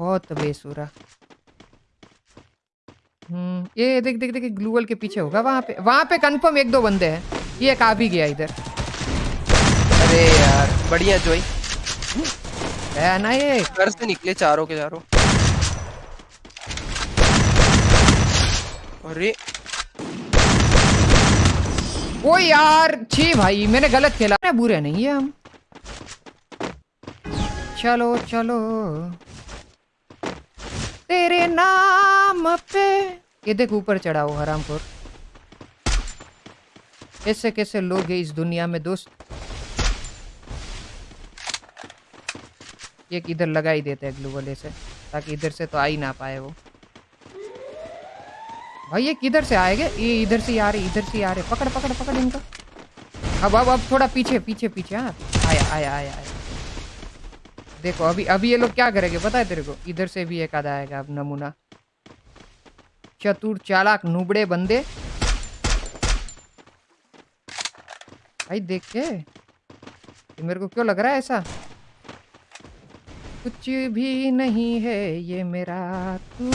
बहुत बेसुरा हम्म ये देख देख देख ग्लूवल के पीछे होगा वहाँ पे वहाँ पे कंफर्म एक दो बंदे हैं। ये एक आ भी गया इधर। अरे यार बढ़िया जोई है ना ये? घर से निकले चारों के चारों। अरे। ओ यार छी भाई मैंने गलत खेला। बुरे नहीं है हम। चलो चलो। तेरे नाम पे। ये देख ऊपर चढ़ा हो हरामपुर कैसे कैसे लोग हैं इस दुनिया में दोस्त? एक इधर लगा ही देते हैं ग्लू वाले से, ताकि इधर से तो आ ही ना पाए वो। भाई, ये किधर से आएँगे? ये इधर से आ रहे, इधर से आ रहे। पकड़ पकड़ पकड़ इनका। अब अब अब थोड़ा पीछे पीछे पीछे हाँ। आया आया आया आया। देखो, अभी अभी ये लोग क्या करेंगे पता है तेरे को? इधर से भी एक आधा आएगा अब नमूना। चतुर चालाक नुबड़े बंदे। भाई देख के ये मेरे को क्यों लग रहा है ऐसा? कुछ भी नहीं है ये मेरा तू।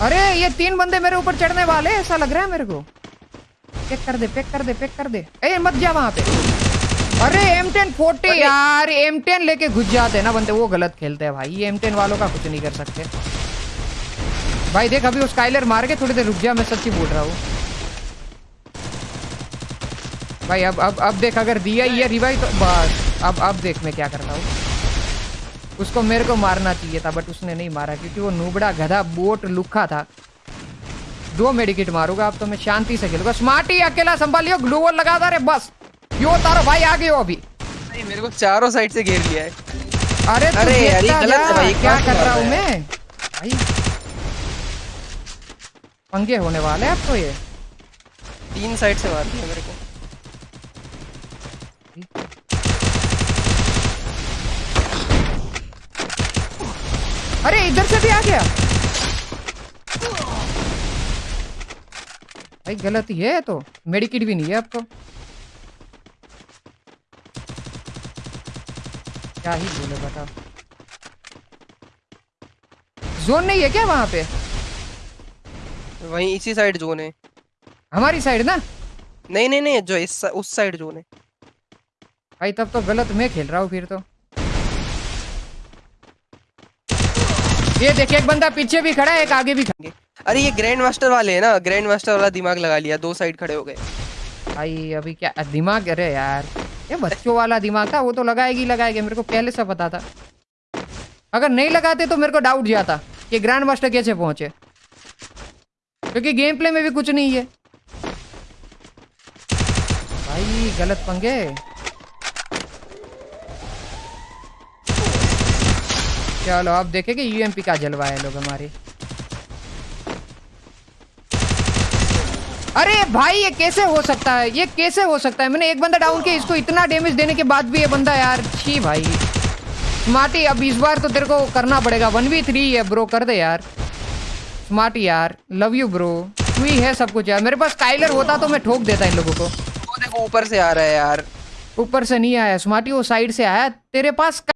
अरे ये तीन बंदे मेरे ऊपर चढ़ने वाले, ऐसा लग रहा है मेरे को? पेक कर दे पेक कर दे पेक कर दे। ए मत जा वहाँ पे। अरे एम टेन फोर्टी यार एम टेन लेके घुस जाते हैं ना बंदे वो गलत खेलते हैं भाई। ये एम टेन वालों का कुछ नहीं कर सकते। भाई देख अभी वो स्काइलर मार के थोड़ी देर रुक जा मैं सच्ची बोल रहा हूँ। भाई अब अब अब देख अगर दिया ही रिवाइव तो बस अब अब देख मैं क्या करता हूँ। उसको मेरे को मारना चाहिए था बट उसने नहीं मारा क्योंकि वो नूबड़ा गधा बोट लुखा था। दो मेडिकेट मारूँगा अब तो मैं शांति से खेलूँगा। स्मार्ट ही अकेला संभालियो ग्लूवल लगा दे रे बस। यो तारो भाई आ गयो अभी। भाई मेरे को चारों साइड से घेर लिया है। अरे अरे यार, गलत है भाई, क्या कर रहा हूँ मैं? भाई। पंगे होने वाले हैं अब तो ये। तीन साइड से मार दिया मेरे को। अरे इधर से भी आ गया। भाई गलत ही है तो। मेडिकिट भी नहीं है अब क्या ही बोले बताओ जोन नहीं है क्या वहाँ पे? वहीं इसी साइड जोन है। हमारी साइड ना? नहीं नहीं नहीं जो इस उस साइड जोन है। भाई तब तो गलत मैं खेल रहा हूँ फिर तो। ये देखिए एक बंदा पीछे भी खड़ा है एक आगे भी खड़ा अरे ये ग्रैंड मास्टर वाले है ना। ग्रैंड मास्टर वाला दिमाग लगा लिया दो साइड खड़े हो गए। भाई अभी क्या दिमाग अरे यार। ये बच्चों वाला दिमाग था, वो तो लगाएगी लगाएगी, मेरे को पहले से पता था। अगर नहीं लगाते तो मेरे को डाउट जाता कि ग्रैंड मास्टर कैसे पहुँचे। क्योंकि गेम प्ले में भी कुछ नहीं है। भाई, गलत पंगे। चलो अब देखेंगे यूएमपी का जलवा है लोग हमारे। अरे भाई ये कैसे हो सकता है? ये कैसे हो सकता है? मैंने एक बंदा डाउन किया इसको इतना डैमेज देने के बाद भी ये बंदा यार छी भाई। स्मार्टी अब इस बार तो तेरे को करना पड़ेगा। वन वी थ्री है ब्रो कर दे यार। स्मार्टी यार लव यू ब्रो तू ही है सब कुछ यार। मेरे पास काइलर होता तो मैं ठोक देता इन लोगों को। वो देखो ऊपर से आ रहा है यार। ऊपर से नहीं आया। स्मार्टी वो साइड से आया। तेरे पास